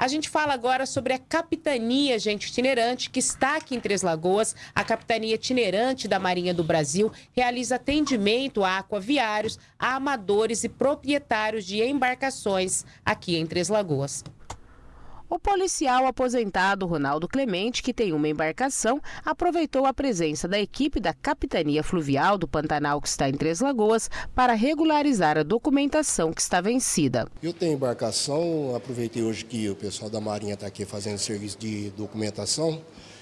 A gente fala agora sobre a capitania, gente, itinerante, que está aqui em Três Lagoas. A capitania itinerante da Marinha do Brasil realiza atendimento a aquaviários, a amadores e proprietários de embarcações aqui em Três Lagoas. O policial aposentado Ronaldo Clemente, que tem uma embarcação, aproveitou a presença da equipe da Capitania Fluvial do Pantanal, que está em Três Lagoas, para regularizar a documentação que está vencida. Eu tenho embarcação, aproveitei hoje que o pessoal da Marinha está aqui fazendo serviço de documentação.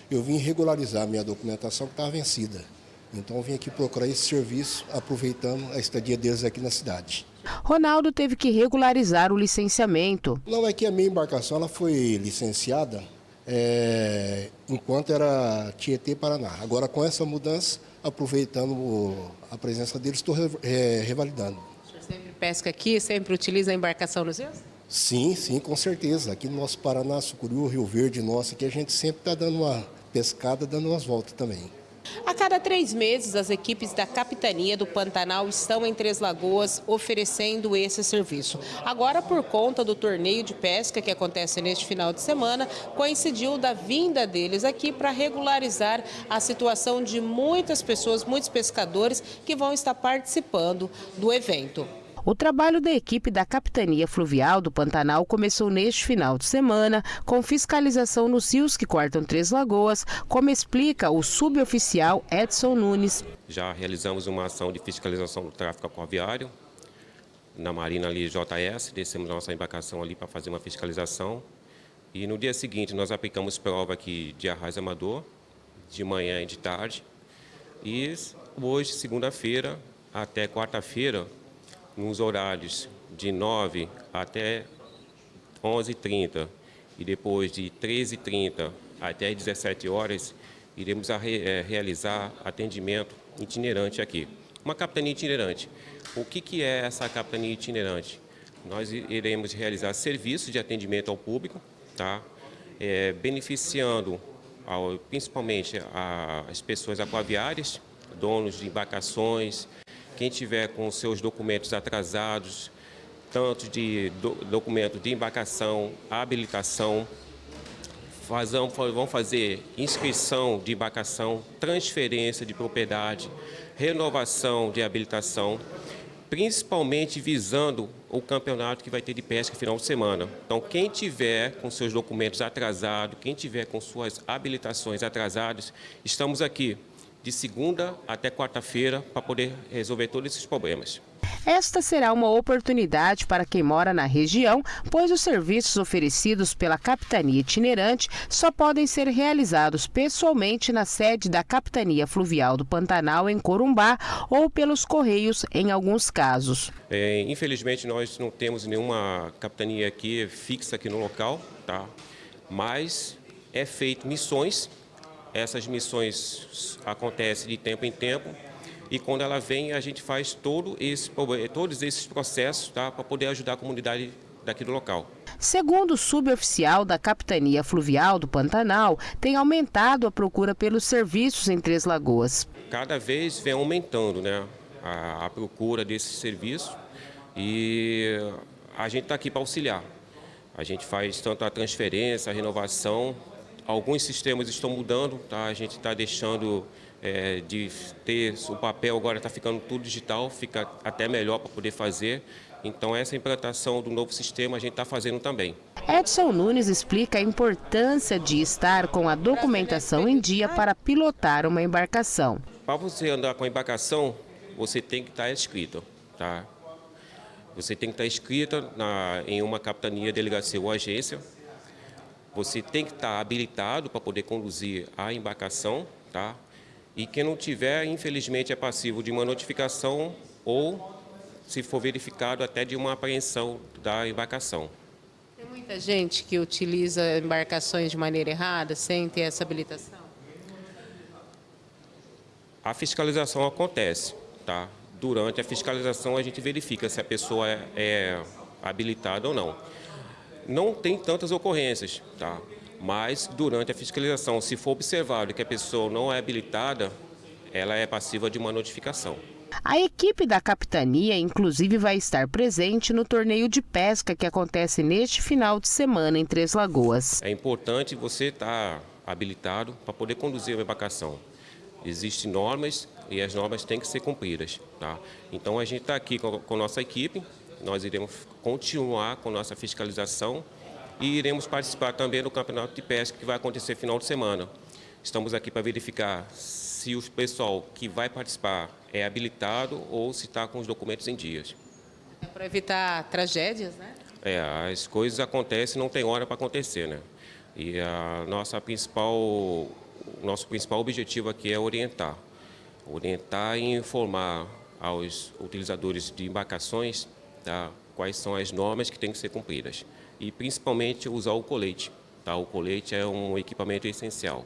Eu vim regularizar minha documentação que estava vencida. Então vim aqui procurar esse serviço, aproveitando a estadia deles aqui na cidade. Ronaldo teve que regularizar o licenciamento. Não, é que a minha embarcação ela foi licenciada é, enquanto era Tietê Paraná. Agora com essa mudança, aproveitando a presença deles, estou é, revalidando. O senhor sempre pesca aqui, sempre utiliza a embarcação nos seus? Sim, sim, com certeza. Aqui no nosso Paraná, Sucuriú, Rio Verde, nosso, aqui a gente sempre está dando uma pescada, dando umas voltas também. A cada três meses, as equipes da Capitania do Pantanal estão em Três Lagoas oferecendo esse serviço. Agora, por conta do torneio de pesca que acontece neste final de semana, coincidiu da vinda deles aqui para regularizar a situação de muitas pessoas, muitos pescadores que vão estar participando do evento. O trabalho da equipe da Capitania Fluvial do Pantanal começou neste final de semana, com fiscalização nos rios que cortam Três Lagoas, como explica o suboficial Edson Nunes. Já realizamos uma ação de fiscalização do tráfego aquaviário na Marina ali JS, descemos nossa embarcação ali para fazer uma fiscalização. E no dia seguinte nós aplicamos prova aqui de arraio amador, de manhã e de tarde. E hoje, segunda-feira, até quarta-feira, nos horários de 9 até 11h30 e depois de 13h30 até 17 horas, iremos a é, realizar atendimento itinerante aqui. Uma capitania itinerante. O que, que é essa capitania itinerante? Nós iremos realizar serviços de atendimento ao público, tá? É, beneficiando ao, principalmente as pessoas aquaviárias, donos de embarcações, quem tiver com seus documentos atrasados, tanto de do, documento de embarcação, habilitação, fazão, vão fazer inscrição de embarcação, transferência de propriedade, renovação de habilitação, principalmente visando o campeonato que vai ter de pesca final de semana. Então, quem tiver com seus documentos atrasados, quem tiver com suas habilitações atrasadas, estamos aqui de segunda até quarta-feira para poder resolver todos esses problemas. Esta será uma oportunidade para quem mora na região, pois os serviços oferecidos pela Capitania Itinerante só podem ser realizados pessoalmente na sede da Capitania Fluvial do Pantanal, em Corumbá, ou pelos Correios, em alguns casos. É, infelizmente, nós não temos nenhuma capitania aqui fixa aqui no local, tá? mas é feito missões essas missões acontecem de tempo em tempo e quando ela vem a gente faz todo esse, todos esses processos tá, para poder ajudar a comunidade daqui do local. Segundo o suboficial da Capitania Fluvial do Pantanal, tem aumentado a procura pelos serviços em Três Lagoas. Cada vez vem aumentando né, a, a procura desse serviço e a gente está aqui para auxiliar. A gente faz tanto a transferência, a renovação, Alguns sistemas estão mudando, tá? a gente está deixando é, de ter o papel, agora está ficando tudo digital, fica até melhor para poder fazer. Então essa implantação do novo sistema a gente está fazendo também. Edson Nunes explica a importância de estar com a documentação em dia para pilotar uma embarcação. Para você andar com a embarcação, você tem que estar inscrito. Tá? Você tem que estar inscrita na, em uma capitania, delegacia ou agência você tem que estar habilitado para poder conduzir a embarcação, tá? E quem não tiver, infelizmente, é passivo de uma notificação ou, se for verificado, até de uma apreensão da embarcação. Tem muita gente que utiliza embarcações de maneira errada, sem ter essa habilitação? A fiscalização acontece, tá? Durante a fiscalização a gente verifica se a pessoa é, é habilitada ou não não tem tantas ocorrências, tá? mas durante a fiscalização, se for observado que a pessoa não é habilitada, ela é passiva de uma notificação. A equipe da capitania, inclusive, vai estar presente no torneio de pesca que acontece neste final de semana em Três Lagoas. É importante você estar habilitado para poder conduzir uma embarcação. Existem normas e as normas têm que ser cumpridas. Tá? Então a gente está aqui com, com a nossa equipe, nós iremos continuar com nossa fiscalização e iremos participar também do campeonato de pesca que vai acontecer final de semana. Estamos aqui para verificar se o pessoal que vai participar é habilitado ou se está com os documentos em dias. É para evitar tragédias, né? É, as coisas acontecem, não tem hora para acontecer, né? E a nossa principal, o nosso principal objetivo aqui é orientar. Orientar e informar aos utilizadores de embarcações tá, quais são as normas que têm que ser cumpridas. E principalmente usar o colete. Tá? O colete é um equipamento essencial.